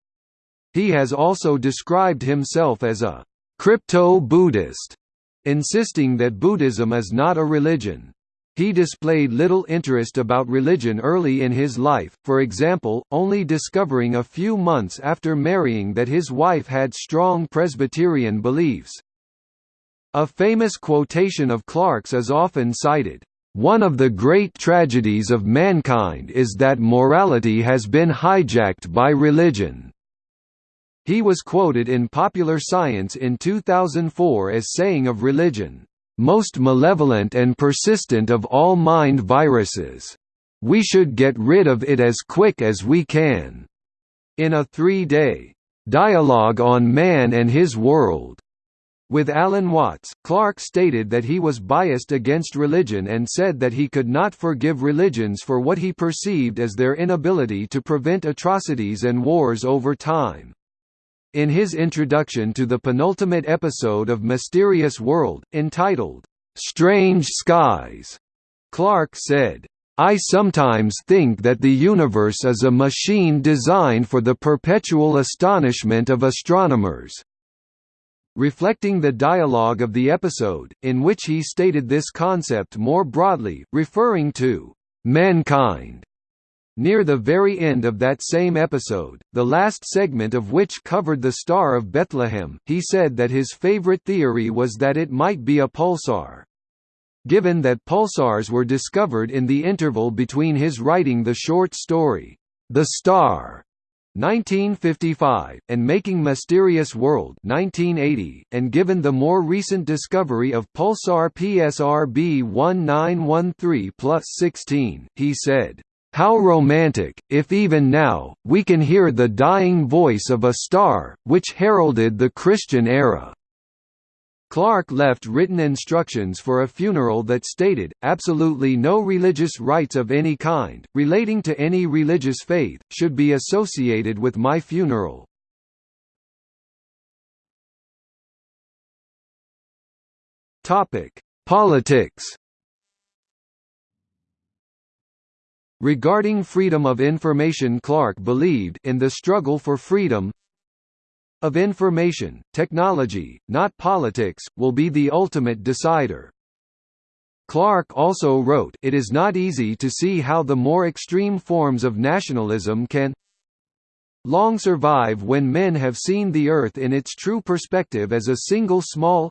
He has also described himself as a crypto-Buddhist, insisting that Buddhism is not a religion. He displayed little interest about religion early in his life, for example, only discovering a few months after marrying that his wife had strong Presbyterian beliefs. A famous quotation of Clarke's is often cited, "...one of the great tragedies of mankind is that morality has been hijacked by religion." He was quoted in Popular Science in 2004 as saying of religion, most malevolent and persistent of all mind viruses. We should get rid of it as quick as we can." In a three-day dialogue on man and his world with Alan Watts, Clarke stated that he was biased against religion and said that he could not forgive religions for what he perceived as their inability to prevent atrocities and wars over time. In his introduction to the penultimate episode of Mysterious World, entitled, "'Strange Skies", Clarke said, I sometimes think that the universe is a machine designed for the perpetual astonishment of astronomers." Reflecting the dialogue of the episode, in which he stated this concept more broadly, referring to mankind Near the very end of that same episode, the last segment of which covered the Star of Bethlehem, he said that his favorite theory was that it might be a pulsar. Given that pulsars were discovered in the interval between his writing the short story, The Star, 1955, and Making Mysterious World 1980, and given the more recent discovery of pulsar PSR B1913 plus 16, he said, how romantic, if even now, we can hear the dying voice of a star, which heralded the Christian era." Clarke left written instructions for a funeral that stated, absolutely no religious rites of any kind, relating to any religious faith, should be associated with my funeral. Politics Regarding freedom of information Clarke believed in the struggle for freedom of information, technology, not politics, will be the ultimate decider. Clarke also wrote, It is not easy to see how the more extreme forms of nationalism can long survive when men have seen the Earth in its true perspective as a single small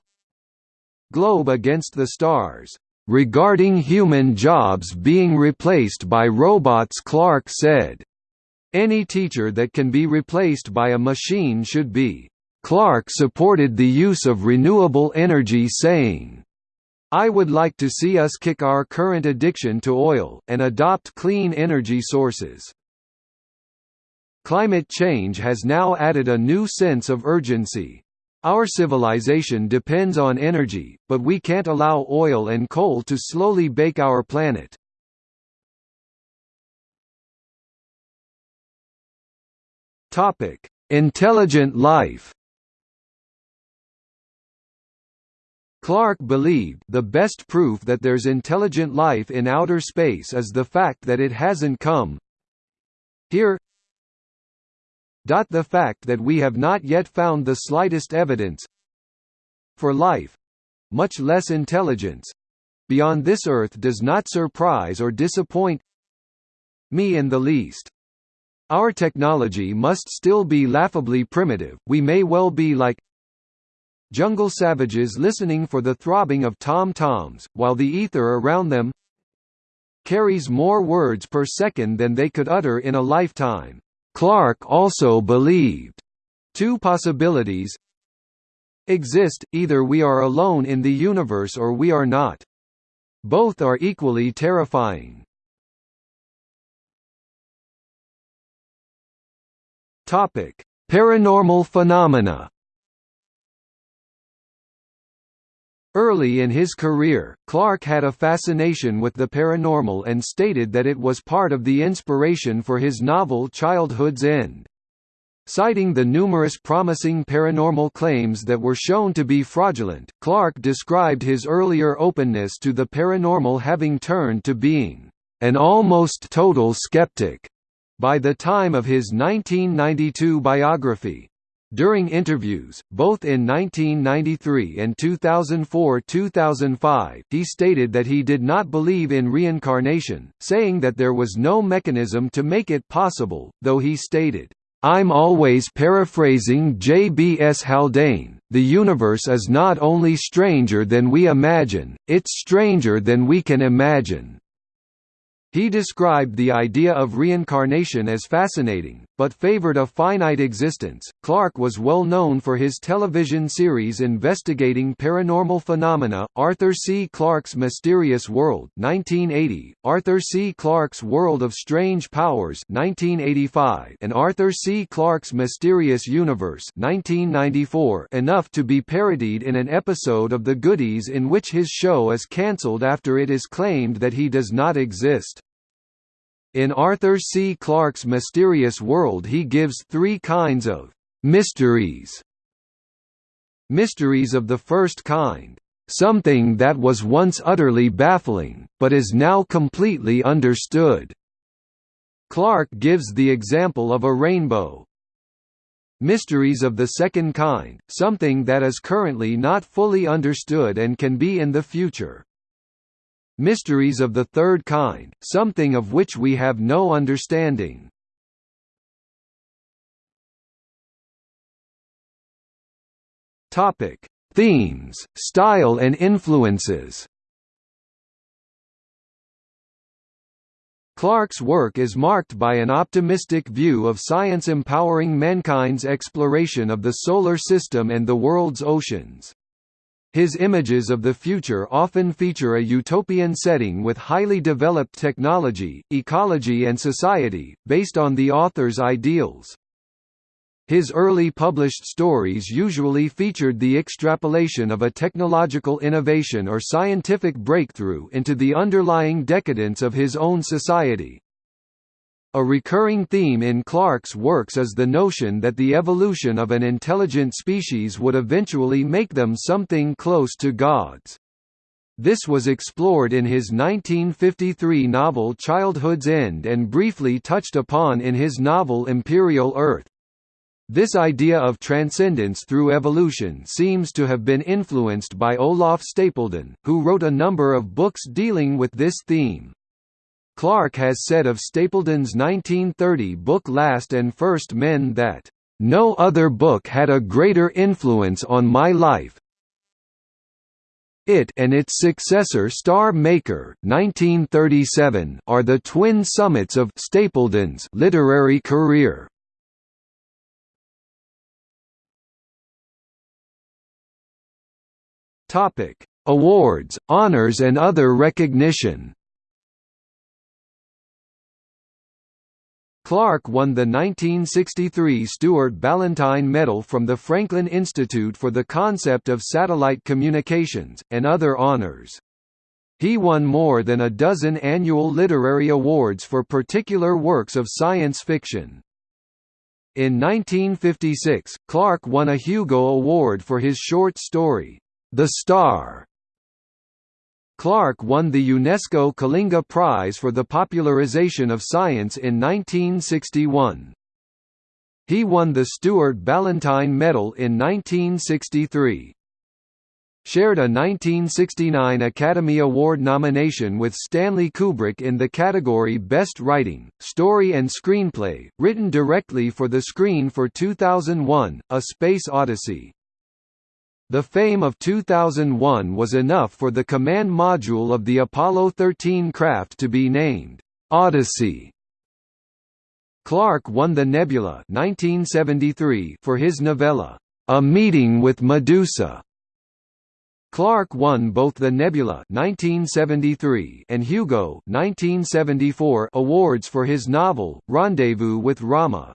globe against the stars. Regarding human jobs being replaced by robots Clarke said, any teacher that can be replaced by a machine should be. Clarke supported the use of renewable energy saying, I would like to see us kick our current addiction to oil, and adopt clean energy sources. Climate change has now added a new sense of urgency. Our civilization depends on energy, but we can't allow oil and coal to slowly bake our planet. Topic: Intelligent life. Clarke believed the best proof that there's intelligent life in outer space is the fact that it hasn't come here the fact that we have not yet found the slightest evidence for life much less intelligence beyond this earth does not surprise or disappoint me in the least. Our technology must still be laughably primitive, we may well be like jungle savages listening for the throbbing of tom-toms, while the ether around them carries more words per second than they could utter in a lifetime. Clarke also believed two possibilities exist, either we are alone in the universe or we are not. Both are equally terrifying. Paranormal phenomena. Early in his career, Clarke had a fascination with the paranormal and stated that it was part of the inspiration for his novel Childhood's End. Citing the numerous promising paranormal claims that were shown to be fraudulent, Clarke described his earlier openness to the paranormal having turned to being an almost total skeptic by the time of his 1992 biography. During interviews, both in 1993 and 2004–2005, he stated that he did not believe in reincarnation, saying that there was no mechanism to make it possible, though he stated, I'm always paraphrasing J.B.S. Haldane, the universe is not only stranger than we imagine, it's stranger than we can imagine. He described the idea of reincarnation as fascinating, but favored a finite existence. Clarke was well known for his television series investigating paranormal phenomena, Arthur C. Clarke's Mysterious World (1980), Arthur C. Clarke's World of Strange Powers (1985), and Arthur C. Clarke's Mysterious Universe (1994), enough to be parodied in an episode of The Goodies in which his show is cancelled after it is claimed that he does not exist. In Arthur C. Clarke's Mysterious World he gives three kinds of «mysteries». Mysteries of the first kind, "...something that was once utterly baffling, but is now completely understood." Clarke gives the example of a rainbow. Mysteries of the second kind, something that is currently not fully understood and can be in the future. Mysteries of the third kind, something of which we have no understanding. Topic: Themes, style and influences. Clarke's work is marked by an optimistic view of science empowering mankind's exploration of the solar system and the world's oceans. His images of the future often feature a utopian setting with highly developed technology, ecology and society, based on the author's ideals. His early published stories usually featured the extrapolation of a technological innovation or scientific breakthrough into the underlying decadence of his own society. A recurring theme in Clarke's works is the notion that the evolution of an intelligent species would eventually make them something close to gods. This was explored in his 1953 novel Childhood's End and briefly touched upon in his novel Imperial Earth. This idea of transcendence through evolution seems to have been influenced by Olaf Stapledon, who wrote a number of books dealing with this theme. Clarke has said of Stapledon's 1930 book Last and First Men that, "...no other book had a greater influence on my life, it and its successor Star Maker 1937 are the twin summits of Stapledon's literary career. Topic: Awards, honors and other recognition. Clarke won the 1963 Stewart Ballantine Medal from the Franklin Institute for the Concept of Satellite Communications, and other honors. He won more than a dozen annual literary awards for particular works of science fiction. In 1956, Clarke won a Hugo Award for his short story, The Star, Clarke won the UNESCO Kalinga Prize for the popularization of science in 1961. He won the Stewart Ballantine Medal in 1963. Shared a 1969 Academy Award nomination with Stanley Kubrick in the category Best Writing, Story and Screenplay, written directly for the screen for 2001, A Space Odyssey. The fame of 2001 was enough for the command module of the Apollo 13 craft to be named Odyssey. Clarke won the Nebula 1973 for his novella, A Meeting with Medusa. Clarke won both the Nebula 1973 and Hugo 1974 awards for his novel, Rendezvous with Rama.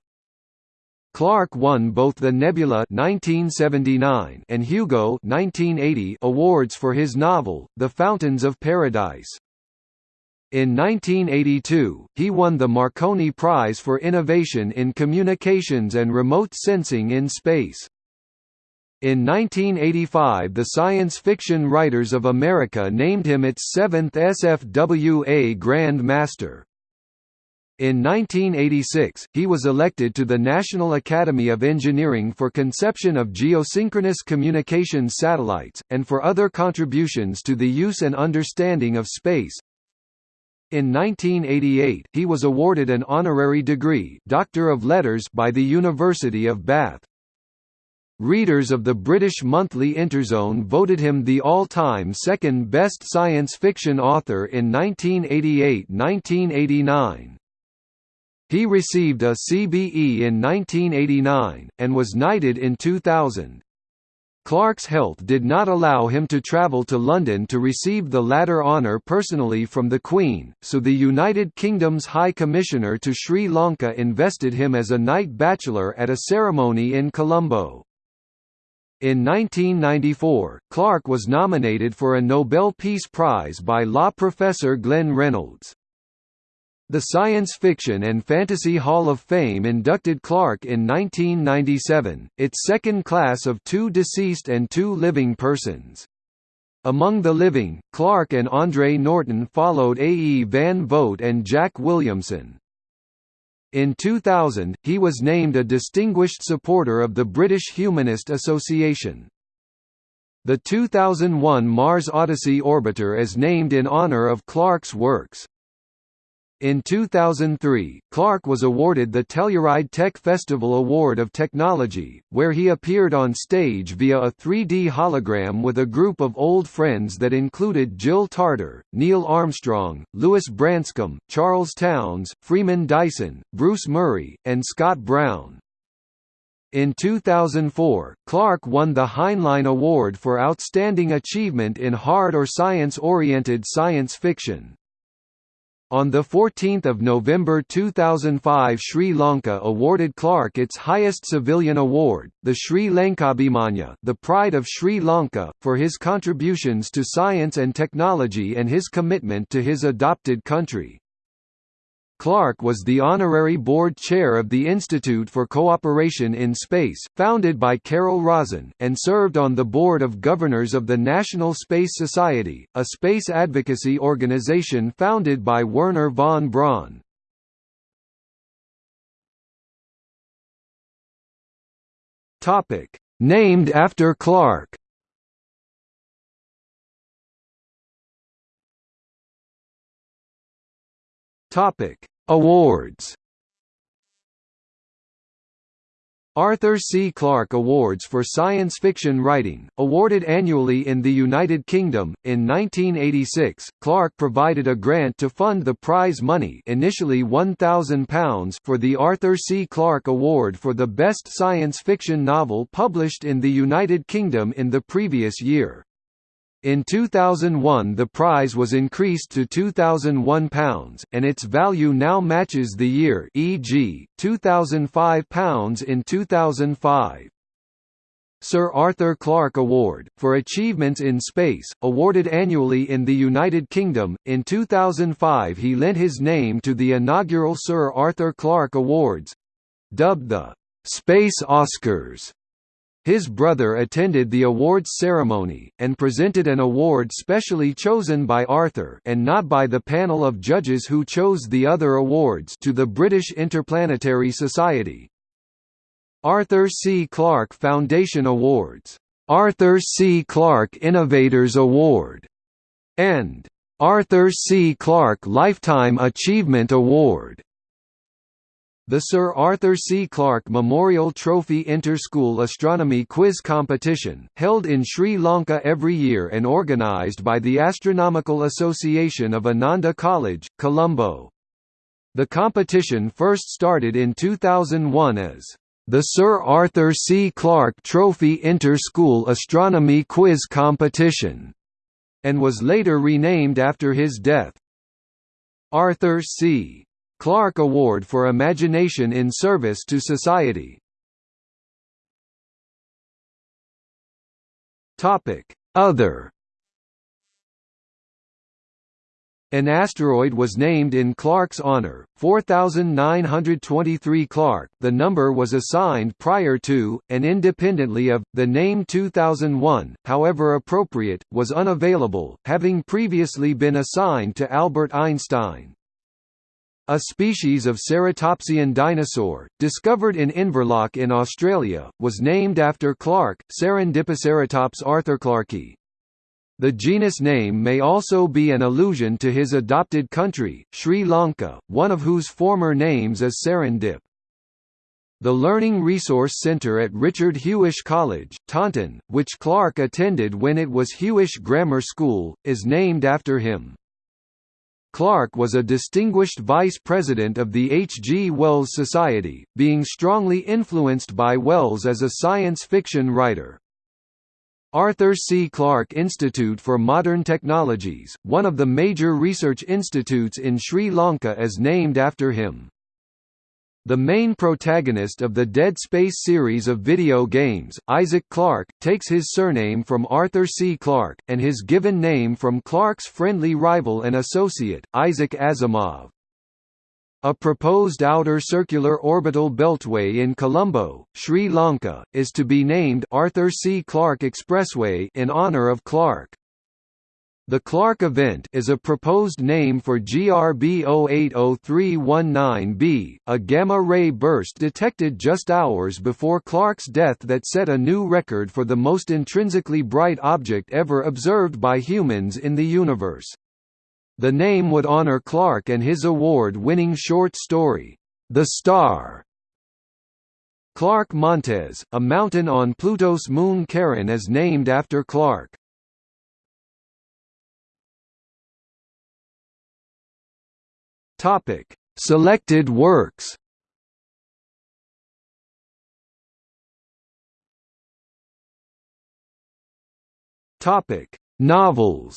Clarke won both the Nebula 1979 and Hugo 1980 awards for his novel, The Fountains of Paradise. In 1982, he won the Marconi Prize for Innovation in Communications and Remote Sensing in Space. In 1985 the Science Fiction Writers of America named him its seventh SFWA Grand Master. In 1986, he was elected to the National Academy of Engineering for conception of geosynchronous communications satellites, and for other contributions to the use and understanding of space. In 1988, he was awarded an honorary degree Doctor of Letters by the University of Bath. Readers of the British monthly Interzone voted him the all-time second-best science fiction author in 1988–1989. He received a CBE in 1989, and was knighted in 2000. Clarke's health did not allow him to travel to London to receive the latter honour personally from the Queen, so the United Kingdom's High Commissioner to Sri Lanka invested him as a Knight Bachelor at a ceremony in Colombo. In 1994, Clarke was nominated for a Nobel Peace Prize by law professor Glenn Reynolds. The Science Fiction and Fantasy Hall of Fame inducted Clarke in 1997, its second class of two deceased and two living persons. Among the living, Clarke and Andre Norton followed A. E. Van Vogt and Jack Williamson. In 2000, he was named a Distinguished Supporter of the British Humanist Association. The 2001 Mars Odyssey orbiter is named in honour of Clarke's works. In 2003, Clarke was awarded the Telluride Tech Festival Award of Technology, where he appeared on stage via a 3D hologram with a group of old friends that included Jill Tarter, Neil Armstrong, Lewis Branscomb, Charles Townes, Freeman Dyson, Bruce Murray, and Scott Brown. In 2004, Clarke won the Heinlein Award for Outstanding Achievement in Hard or Science-Oriented Science Fiction. On 14 November 2005 Sri Lanka awarded Clarke its highest civilian award, the Sri Lankabhimanya the Pride of Sri Lanka, for his contributions to science and technology and his commitment to his adopted country. Clarke was the honorary board chair of the Institute for Cooperation in Space, founded by Carol Rosin, and served on the board of governors of the National Space Society, a space advocacy organization founded by Wernher von Braun. Named after Clarke Topic: Awards. Arthur C. Clarke Awards for Science Fiction Writing, awarded annually in the United Kingdom. In 1986, Clarke provided a grant to fund the prize money, initially £1,000, for the Arthur C. Clarke Award for the best science fiction novel published in the United Kingdom in the previous year. In 2001 the prize was increased to £2,001, and its value now matches the year e.g., £2,005 in 2005. Sir Arthur Clarke Award, for achievements in space, awarded annually in the United Kingdom. In 2005 he lent his name to the inaugural Sir Arthur Clarke Awards dubbed the Space Oscars his brother attended the awards ceremony, and presented an award specially chosen by Arthur and not by the panel of judges who chose the other awards to the British Interplanetary Society. Arthur C. Clarke Foundation Awards, Arthur C. Clarke Innovators Award, and Arthur C. Clarke Lifetime Achievement Award. The Sir Arthur C. Clarke Memorial Trophy Inter-School Astronomy Quiz Competition, held in Sri Lanka every year and organised by the Astronomical Association of Ananda College, Colombo. The competition first started in 2001 as the Sir Arthur C. Clarke Trophy Inter-School Astronomy Quiz Competition, and was later renamed after his death. Arthur C. Clarke Award for Imagination in Service to Society. Topic: Other An asteroid was named in Clarke's honor, 4923 Clarke. The number was assigned prior to and independently of the name 2001, however appropriate, was unavailable, having previously been assigned to Albert Einstein. A species of ceratopsian dinosaur, discovered in Inverloch in Australia, was named after Clarke, Serendipiceratops arthurclarkei. The genus name may also be an allusion to his adopted country, Sri Lanka, one of whose former names is Serendip. The Learning Resource Centre at Richard Huish College, Taunton, which Clarke attended when it was Huish Grammar School, is named after him. Clarke was a distinguished vice president of the H. G. Wells Society, being strongly influenced by Wells as a science fiction writer. Arthur C. Clarke Institute for Modern Technologies, one of the major research institutes in Sri Lanka is named after him. The main protagonist of the Dead Space series of video games, Isaac Clarke, takes his surname from Arthur C. Clarke, and his given name from Clarke's friendly rival and associate, Isaac Asimov. A proposed outer circular orbital beltway in Colombo, Sri Lanka, is to be named Arthur C. Clarke Expressway in honor of Clarke. The Clarke event is a proposed name for GRB 080319b, a gamma-ray burst detected just hours before Clarke's death that set a new record for the most intrinsically bright object ever observed by humans in the universe. The name would honor Clarke and his award-winning short story, The Star. Clarke Montes, a mountain on Pluto's moon Charon is named after Clarke. Topic: Selected works. Topic: Novels.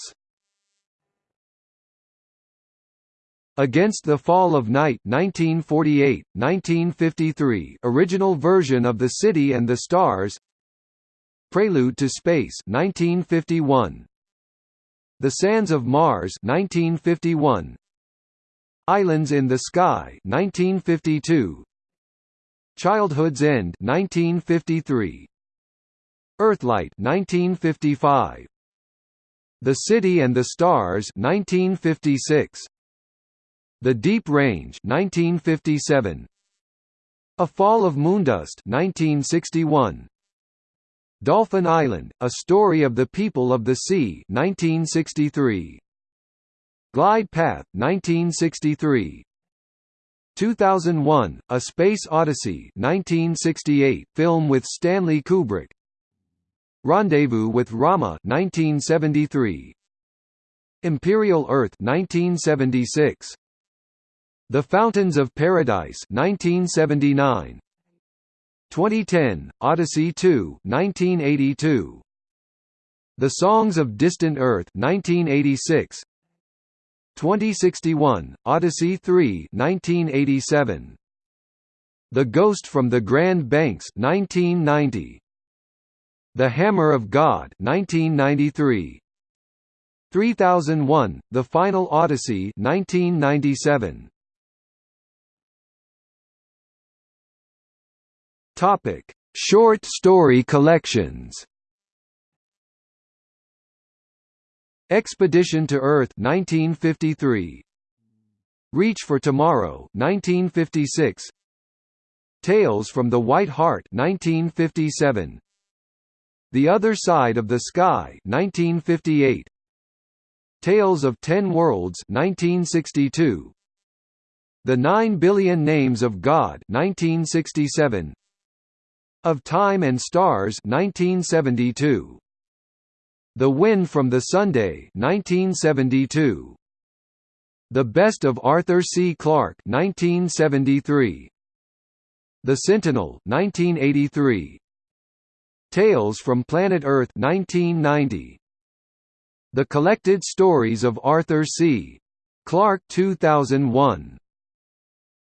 Against the Fall of Night 1948, 1953 original version of The City and the Stars. Prelude to Space 1951 The Sands of Mars 1951 Islands in the Sky 1952 Childhood's End 1953 Earthlight 1955 The City and the Stars 1956 the Deep Range 1957 A Fall of Moondust 1961 Dolphin Island A Story of the People of the Sea 1963 Glide Path 1963 2001 A Space Odyssey 1968 film with Stanley Kubrick. Rendezvous with Rama 1973 Imperial Earth 1976 the Fountains of Paradise 1979 2010 Odyssey 2 1982 The Songs of Distant Earth 1986 2061 Odyssey 3 1987 The Ghost from the Grand Banks 1990 The Hammer of God 1993 3001 The Final Odyssey 1997 Topic: Short story collections. Expedition to Earth 1953. Reach for Tomorrow 1956. Tales from the White Hart 1957. The Other Side of the Sky 1958. Tales of Ten Worlds 1962. The Nine Billion Names of God 1967. Of Time and Stars 1972. The Wind from the Sun 1972. The Best of Arthur C. Clarke 1973. The Sentinel 1983. Tales from Planet Earth 1990. The Collected Stories of Arthur C. Clarke 2001.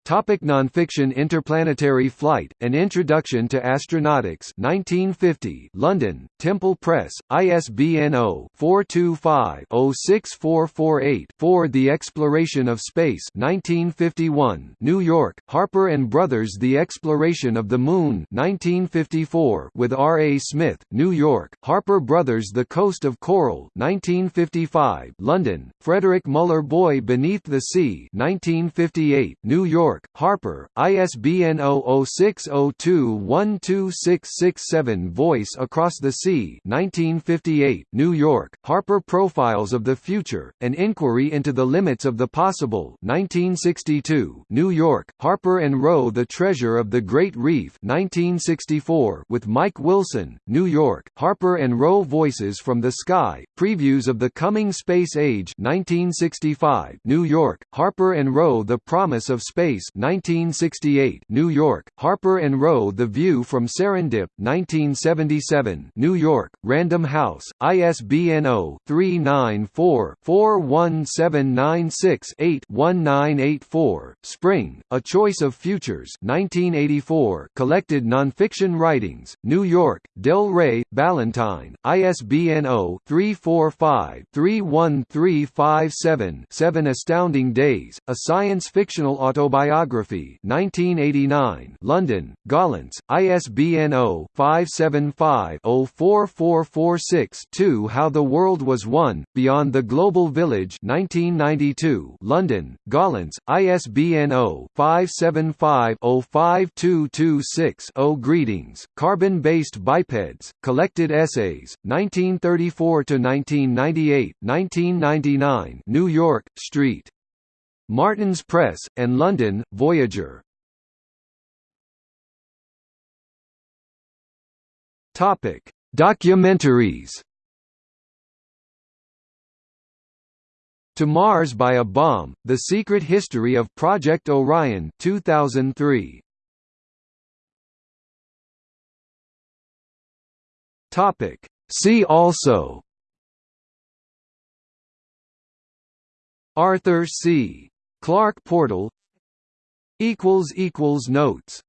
Topic nonfiction Interplanetary Flight, An Introduction to Astronautics 1950 London, Temple Press, ISBN 0-425-06448-4 The Exploration of Space 1951 New York, Harper & Brothers The Exploration of the Moon 1954 with R. A. Smith, New York, Harper Brothers The Coast of Coral 1955 London, Frederick Muller Boy Beneath the Sea 1958 New York, York, Harper, ISBN 0060212667 Voice Across the Sea 1958, New York, Harper Profiles of the Future, An Inquiry into the Limits of the Possible 1962, New York, Harper and Row The Treasure of the Great Reef 1964 with Mike Wilson, New York, Harper and Row Voices from the Sky, Previews of the Coming Space Age 1965, New York, Harper and Row The Promise of Space 1968, New York, Harper and Row The View from Serendip, 1977, New York, Random House, ISBN 0-394-41796-8-1984, Spring, A Choice of Futures 1984, Collected Nonfiction Writings, New York, Del Rey, Ballantine, ISBN 0-345-31357-7 Astounding Days, A Science Fictional Autobiography Biography 1989 London, Gollancz, ISBN 0-575-04446-2 How the World Was One, Beyond the Global Village 1992 London, Gollancz, ISBN 0-575-05226-0 Greetings, Carbon-Based Bipeds, Collected Essays, 1934–1998, 1999 New York, Street. Martin's Press, and London, Voyager. Topic: Documentaries. To Mars by a Bomb: The Secret History of Project Orion, 2003. Topic: See also. Arthur C. Clarke portal equals equals Notes